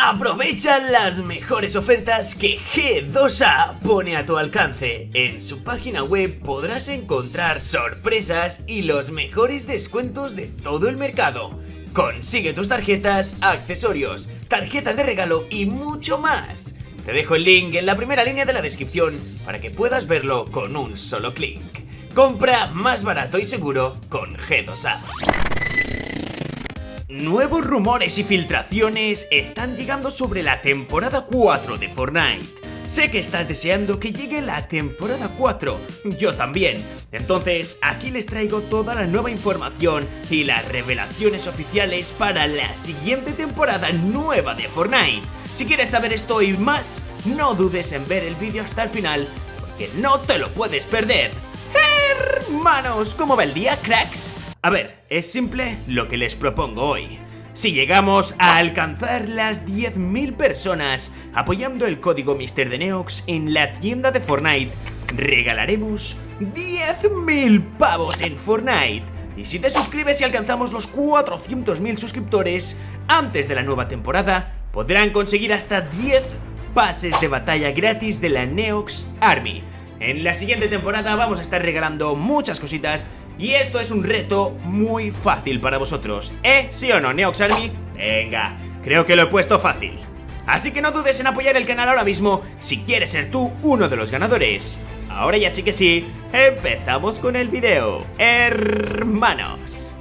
Aprovecha las mejores ofertas que G2A pone a tu alcance. En su página web podrás encontrar sorpresas y los mejores descuentos de todo el mercado. Consigue tus tarjetas, accesorios, tarjetas de regalo y mucho más. Te dejo el link en la primera línea de la descripción para que puedas verlo con un solo clic. Compra más barato y seguro con G2A. Nuevos rumores y filtraciones están llegando sobre la temporada 4 de Fortnite. Sé que estás deseando que llegue la temporada 4, yo también. Entonces, aquí les traigo toda la nueva información y las revelaciones oficiales para la siguiente temporada nueva de Fortnite. Si quieres saber esto y más, no dudes en ver el vídeo hasta el final, porque no te lo puedes perder. Hermanos, ¿cómo va el día, cracks? A ver, es simple lo que les propongo hoy. Si llegamos a alcanzar las 10.000 personas apoyando el código Mr. de Neox en la tienda de Fortnite, regalaremos 10.000 pavos en Fortnite. Y si te suscribes y alcanzamos los 400.000 suscriptores antes de la nueva temporada, podrán conseguir hasta 10 pases de batalla gratis de la Neox Army. En la siguiente temporada vamos a estar regalando muchas cositas y esto es un reto muy fácil para vosotros. ¿Eh? ¿Sí o no, Neox Army? Venga, creo que lo he puesto fácil. Así que no dudes en apoyar el canal ahora mismo si quieres ser tú uno de los ganadores. Ahora ya sí que sí, empezamos con el video. Hermanos.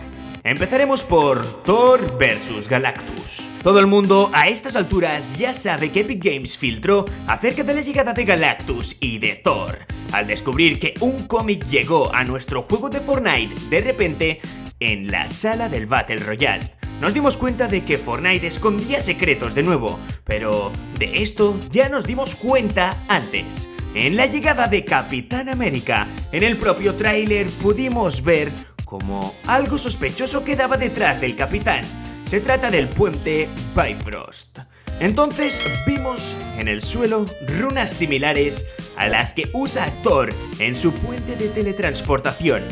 Empezaremos por Thor vs Galactus. Todo el mundo a estas alturas ya sabe que Epic Games filtró acerca de la llegada de Galactus y de Thor. Al descubrir que un cómic llegó a nuestro juego de Fortnite de repente en la sala del Battle Royale. Nos dimos cuenta de que Fortnite escondía secretos de nuevo, pero de esto ya nos dimos cuenta antes. En la llegada de Capitán América, en el propio tráiler pudimos ver como algo sospechoso quedaba detrás del capitán. Se trata del puente Bifrost. Entonces vimos en el suelo runas similares a las que usa Thor en su puente de teletransportación.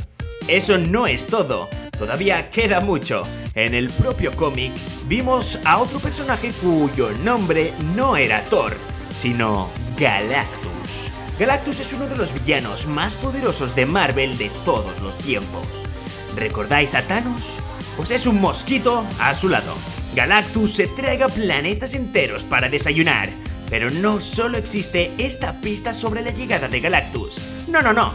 Eso no es todo, todavía queda mucho. En el propio cómic vimos a otro personaje cuyo nombre no era Thor, sino Galactus. Galactus es uno de los villanos más poderosos de Marvel de todos los tiempos. ¿Recordáis a Thanos? Pues es un mosquito a su lado. Galactus se traga planetas enteros para desayunar. Pero no solo existe esta pista sobre la llegada de Galactus. No, no, no.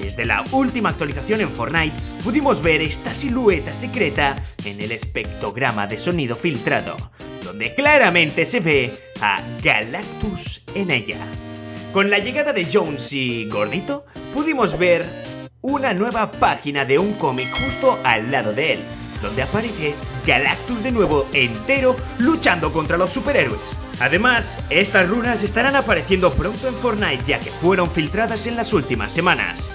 Desde la última actualización en Fortnite pudimos ver esta silueta secreta en el espectrograma de sonido filtrado, donde claramente se ve a Galactus en ella. Con la llegada de Jones y Gordito, pudimos ver una nueva página de un cómic justo al lado de él, donde aparece Galactus de nuevo entero luchando contra los superhéroes. Además, estas runas estarán apareciendo pronto en Fortnite ya que fueron filtradas en las últimas semanas.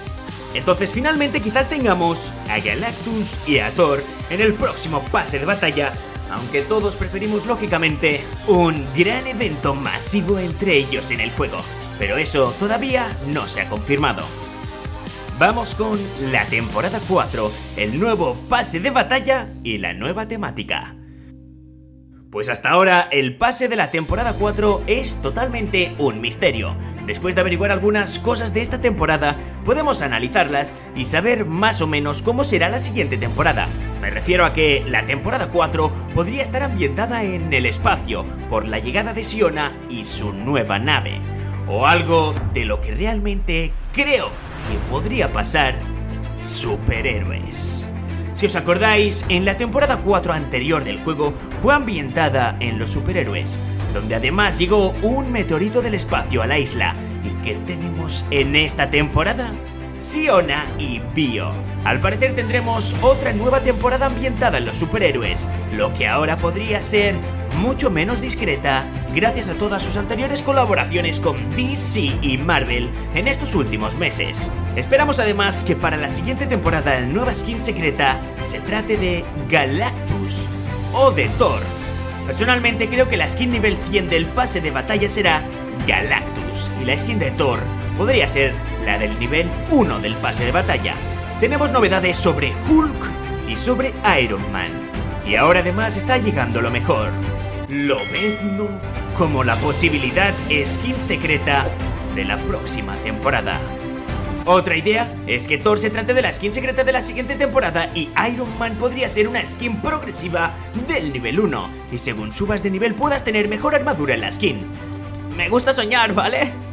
Entonces finalmente quizás tengamos a Galactus y a Thor en el próximo pase de batalla, aunque todos preferimos lógicamente un gran evento masivo entre ellos en el juego. Pero eso todavía no se ha confirmado. Vamos con la temporada 4, el nuevo pase de batalla y la nueva temática. Pues hasta ahora el pase de la temporada 4 es totalmente un misterio. Después de averiguar algunas cosas de esta temporada, podemos analizarlas y saber más o menos cómo será la siguiente temporada. Me refiero a que la temporada 4 podría estar ambientada en el espacio por la llegada de Siona y su nueva nave. O algo de lo que realmente creo que podría pasar superhéroes. Si os acordáis, en la temporada 4 anterior del juego fue ambientada en los superhéroes, donde además llegó un meteorito del espacio a la isla. ¿Y qué tenemos en esta temporada? Siona y Bio. Al parecer tendremos otra nueva temporada ambientada en los superhéroes, lo que ahora podría ser mucho menos discreta gracias a todas sus anteriores colaboraciones con DC y Marvel en estos últimos meses. Esperamos además que para la siguiente temporada la nueva skin secreta se trate de Galactus o de Thor. Personalmente creo que la skin nivel 100 del pase de batalla será Galactus y la skin de Thor podría ser la del nivel 1 del pase de batalla. Tenemos novedades sobre Hulk y sobre Iron Man. Y ahora además está llegando lo mejor. Lobezno como la posibilidad skin secreta de la próxima temporada. Otra idea es que Thor se trate de la skin secreta de la siguiente temporada y Iron Man podría ser una skin progresiva del nivel 1 y según subas de nivel puedas tener mejor armadura en la skin. Me gusta soñar, ¿vale?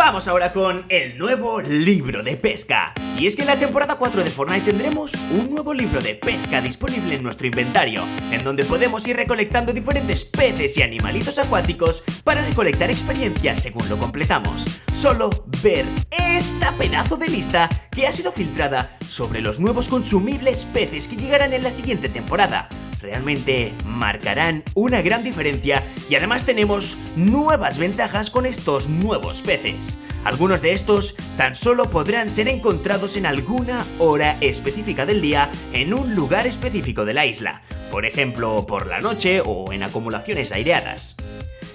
Vamos ahora con el nuevo libro de pesca. Y es que en la temporada 4 de Fortnite tendremos un nuevo libro de pesca disponible en nuestro inventario, en donde podemos ir recolectando diferentes peces y animalitos acuáticos para recolectar experiencias según lo completamos. Solo ver esta pedazo de lista que ha sido filtrada sobre los nuevos consumibles peces que llegarán en la siguiente temporada realmente marcarán una gran diferencia y además tenemos nuevas ventajas con estos nuevos peces. Algunos de estos tan solo podrán ser encontrados en alguna hora específica del día en un lugar específico de la isla, por ejemplo por la noche o en acumulaciones aireadas.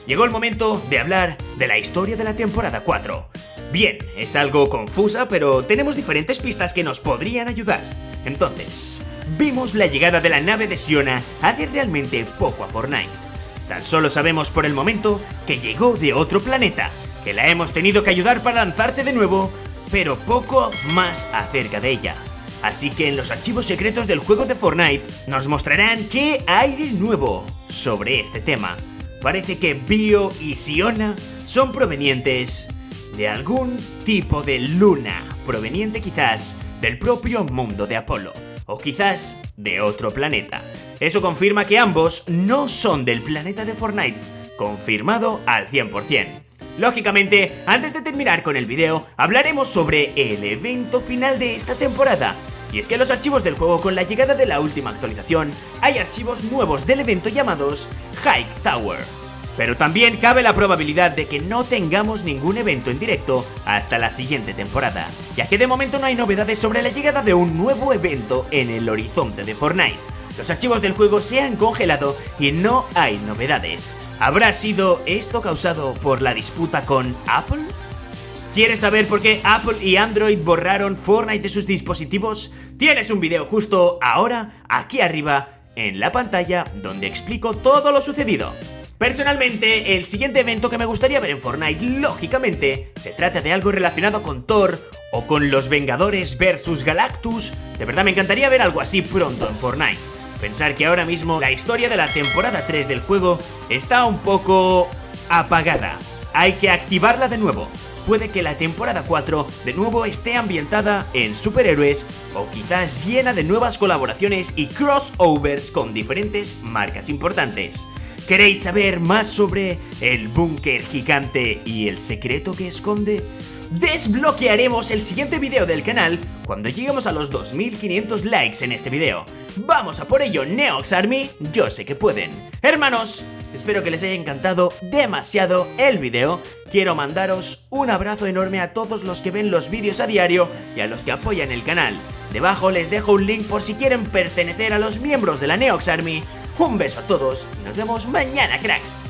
Llegó el momento de hablar de la historia de la temporada 4. Bien, es algo confusa, pero tenemos diferentes pistas que nos podrían ayudar. Entonces, vimos la llegada de la nave de Siona hace realmente poco a Fortnite. Tan solo sabemos por el momento que llegó de otro planeta, que la hemos tenido que ayudar para lanzarse de nuevo, pero poco más acerca de ella. Así que en los archivos secretos del juego de Fortnite nos mostrarán qué hay de nuevo sobre este tema. Parece que Bio y Siona son provenientes de algún tipo de luna, proveniente quizás del propio mundo de Apolo o quizás de otro planeta. Eso confirma que ambos no son del planeta de Fortnite, confirmado al 100%. Lógicamente, antes de terminar con el video, hablaremos sobre el evento final de esta temporada. Y es que los archivos del juego con la llegada de la última actualización, hay archivos nuevos del evento llamados Hike Tower. Pero también cabe la probabilidad de que no tengamos ningún evento en directo hasta la siguiente temporada, ya que de momento no hay novedades sobre la llegada de un nuevo evento en el horizonte de Fortnite. Los archivos del juego se han congelado y no hay novedades. ¿Habrá sido esto causado por la disputa con Apple? ¿Quieres saber por qué Apple y Android borraron Fortnite de sus dispositivos? Tienes un video justo ahora, aquí arriba, en la pantalla, donde explico todo lo sucedido. Personalmente, el siguiente evento que me gustaría ver en Fortnite, lógicamente, se trata de algo relacionado con Thor o con los Vengadores versus Galactus. De verdad me encantaría ver algo así pronto en Fortnite. Pensar que ahora mismo la historia de la temporada 3 del juego está un poco apagada. Hay que activarla de nuevo. Puede que la temporada 4 de nuevo esté ambientada en superhéroes o quizás llena de nuevas colaboraciones y crossovers con diferentes marcas importantes. ¿Queréis saber más sobre el búnker gigante y el secreto que esconde? Desbloquearemos el siguiente video del canal cuando lleguemos a los 2500 likes en este video. Vamos a por ello, Neox Army, yo sé que pueden. Hermanos, espero que les haya encantado demasiado el video. Quiero mandaros un abrazo enorme a todos los que ven los vídeos a diario y a los que apoyan el canal. Debajo les dejo un link por si quieren pertenecer a los miembros de la Neox Army un beso a todos y nos vemos mañana, cracks.